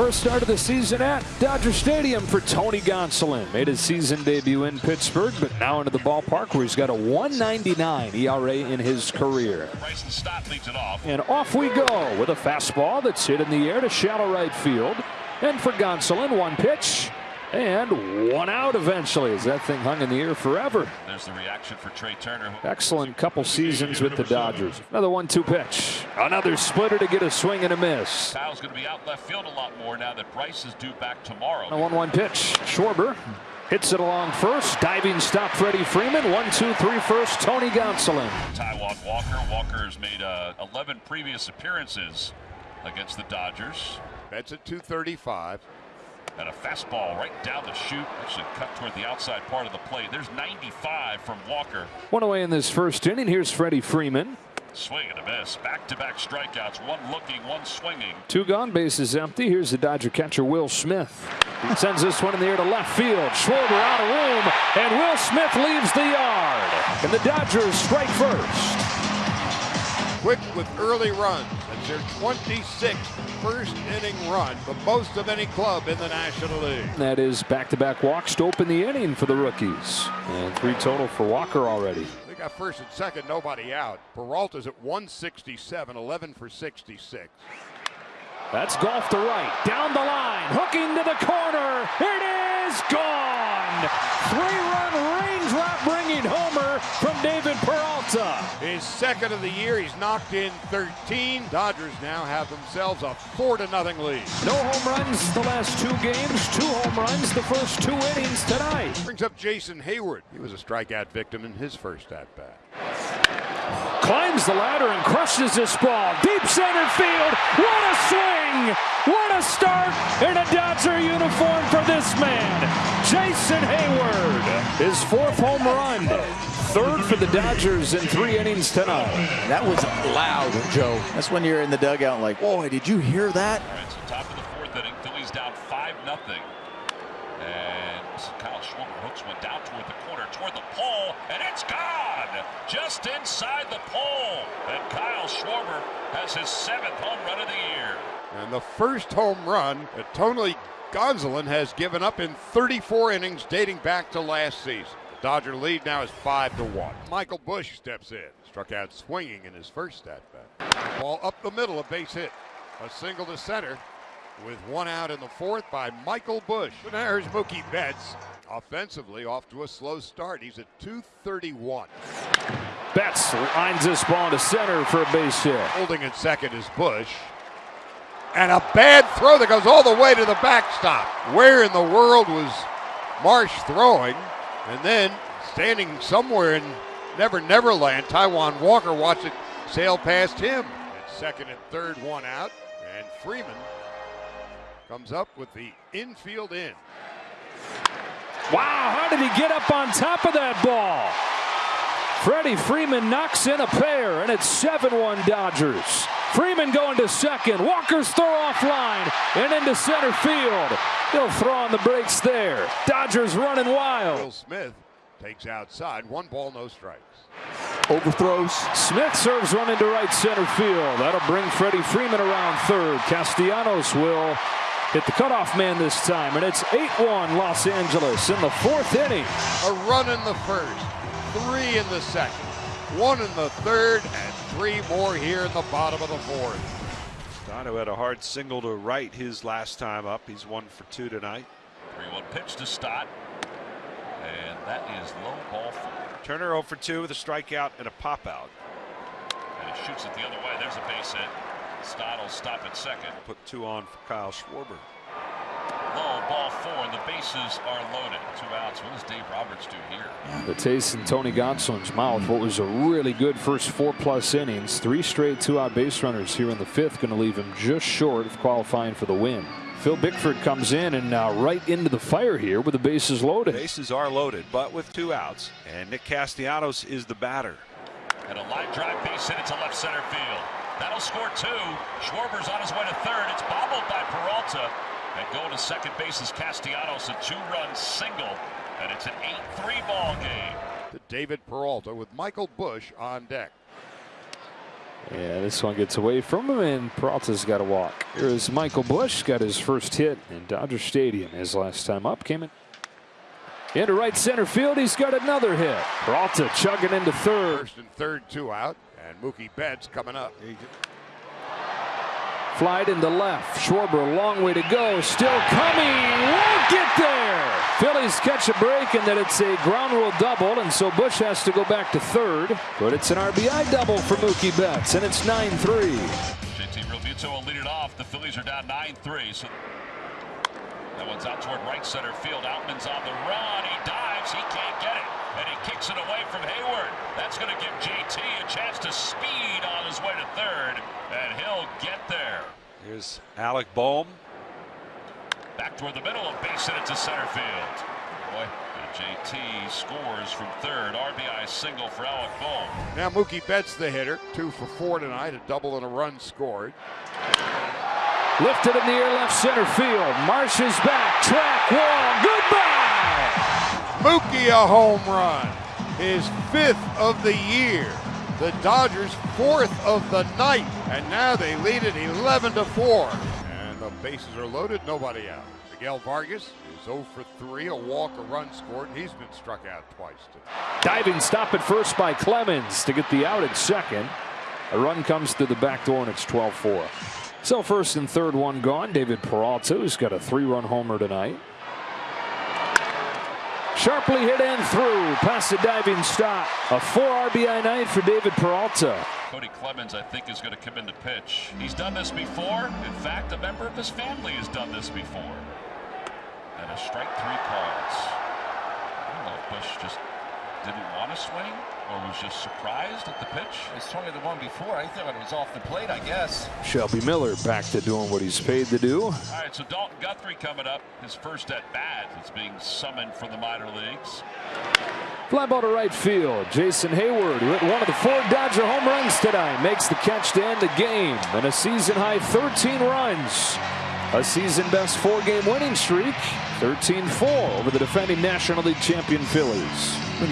First start of the season at Dodger Stadium for Tony Gonsolin. Made his season debut in Pittsburgh, but now into the ballpark where he's got a 199 ERA in his career. Off. And off we go with a fastball that's hit in the air to shallow right field. And for Gonsolin, one pitch and one out eventually as that thing hung in the air forever. There's the reaction for Trea Turner. Excellent couple seasons with the Dodgers. Another one-two pitch. Another splitter to get a swing and a miss. Kyle's going to be out left field a lot more now that Bryce is due back tomorrow. A one-one pitch. Schwarber hits it along first. Diving stop Freddie Freeman. One, two, three first. Tony Gonsolin. Taijuan Walker. Walker has made uh, 11 previous appearances against the Dodgers. That's at 235. And a fastball right down the chute. Actually cut toward the outside part of the plate. There's 95 from Walker. One away in this first inning. Here's Freddie Freeman. Swing and a miss. Back-to-back strikeouts. One looking, one swinging. Two gone, bases empty. Here's the Dodger catcher, Will Smith. He sends this one in the air to left field. Schwarber out of room, and Will Smith leaves the yard. And the Dodgers strike first. Quick with early runs. Their 26th first inning run, the most of any club in the National League. That is back-to-back walks to open the inning for the rookies. And three total for Walker already. They got first and second, nobody out. Peralta's at 167, 11 for 66. That's golf to right, down the line, hooking to the corner. It is gone. Three-run second of the year, he's knocked in 13. Dodgers now have themselves a four to nothing lead. No home runs the last two games, two home runs the first two innings tonight. Brings up Jason Heyward. He was a strikeout victim in his first at bat. Climbs the ladder and crushes this ball. Deep center field. What a swing! What a start in a Dodger uniform for this man, Jason Heyward. His fourth home run. Third for the Dodgers in three innings tonight. That was loud, Joe. That's when you're in the dugout like, boy, did you hear that? All right, so top of the fourth inning, Phillies down 5 nothing. And Kyle Schwarber hooks one down toward the corner, toward the pole, and it's gone! Just inside the pole. And Kyle Schwarber has his seventh home run of the year. And the first home run that Tony Gonsolin has given up in 34 innings dating back to last season. The Dodger lead now is 5 to 1. Michael Busch steps in. Struck out swinging in his first at bat. Ball up the middle, a base hit. A single to center with one out in the fourth by Michael Busch. And there's Mookie Betts. Offensively, off to a slow start. He's at 231. Betts lines this ball to center for a base hit. Holding at second is Busch. And a bad throw that goes all the way to the backstop. Where in the world was Marsh throwing? And then standing somewhere in Never Neverland, Taijuan Walker watched it sail past him. At second and third, one out. And Freeman comes up with the infield in. Wow, how did he get up on top of that ball? Freddie Freeman knocks in a pair, and it's 7-1 Dodgers. Freeman going to second. Walker's throw off line and into center field. He'll throw on the brakes there. Dodgers running wild. Will Smith takes outside. One ball, no strikes. Overthrows. Smith serves one into right center field. That'll bring Freddie Freeman around third. Castellanos will hit the cutoff man this time, and it's 8-1 Los Angeles in the fourth inning. A run in the first, three in the second, one in the third, and three more here in the bottom of the fourth. Dono had a hard single to right his last time up. He's one for two tonight. 3-1 pitch to Stott. And that is low ball four. Turner 0 for 2 with a strikeout and a pop out. And he shoots it the other way. There's a base hit. Stott will stop at second. Put two on for Kyle Schwarber. Low ball four, and the bases are loaded. Two outs. What does Dave Roberts do here? The taste in Tony Gonsolin's mouth. What was a really good first four plus innings. Three straight two out base runners here in the fifth. Going to leave him just short of qualifying for the win. Phil Bickford comes in and now right into the fire here with the bases loaded. Bases are loaded, but with two outs. And Nick Castellanos is the batter. And a line drive base hit into left center field. That'll score two. Schwarber's on his way to third. It's bobbled by Peralta. And going to second base is Castellanos, a two-run single. And it's an 8-3 ball game. To David Peralta with Michael Busch on deck. Yeah, this one gets away from him, and Peralta's got to walk. Here's Michael Busch, got his first hit in Dodger Stadium. His last time up came in. Into right center field, he's got another hit. Peralta chugging into third. First and third, two out, and Mookie Betts coming up. Flied into left. Schwarber, long way to go. Still coming. Won't get there. Phillies catch a break, and then it's a ground rule double, and so Busch has to go back to third. But it's an RBI double for Mookie Betts, and it's 9 3. JT Realmuto will lead it off. The Phillies are down 9-3. So that one's out toward right center field. Outman's on the run. He dives. He can't get it. And he kicks it away from Heyward. That's going to give JT a chance to speed on his way to third. And he'll get there. Here's Alec Bohm. Back toward the middle of base hit it to center field. Boy, and JT scores from third. RBI single for Alec Bohm. Now Mookie Betts the hitter, two for four tonight, a double and a run scored. Lifted in the air left center field. Marsh is back. Track wall. Goodbye. Mookie a home run, his fifth of the year. The Dodgers fourth of the night, and now they lead it 11 to 4. And the bases are loaded, nobody out. Miguel Vargas is 0 for 3, a walk, a run scored, and he's been struck out twice today. Diving stop at first by Clemens to get the out at second. A run comes through the back door, and it's 12 4. So first and third one gone. David Peralta, who's got a three run homer tonight. Sharply hit and through past the diving stop. A four RBI night for David Peralta. Kody Clemens, I think, is going to come in to pitch. He's done this before. In fact, a member of his family has done this before. And a strike three calls. I don't know if Busch just didn't want to swing or was just surprised at the pitch. It's swung at the one before. I thought it was off the plate, I guess. Shelby Miller back to doing what he's paid to do. All right, so Dalton Guthrie coming up. His first at bat. It's being summoned from the minor leagues. Fly ball to right field. Jason Heyward, who hit one of the four Dodger home runs tonight, makes the catch to end the game. And a season high 13 runs. A season best four game winning streak. 13 4 over the defending National League champion Phillies.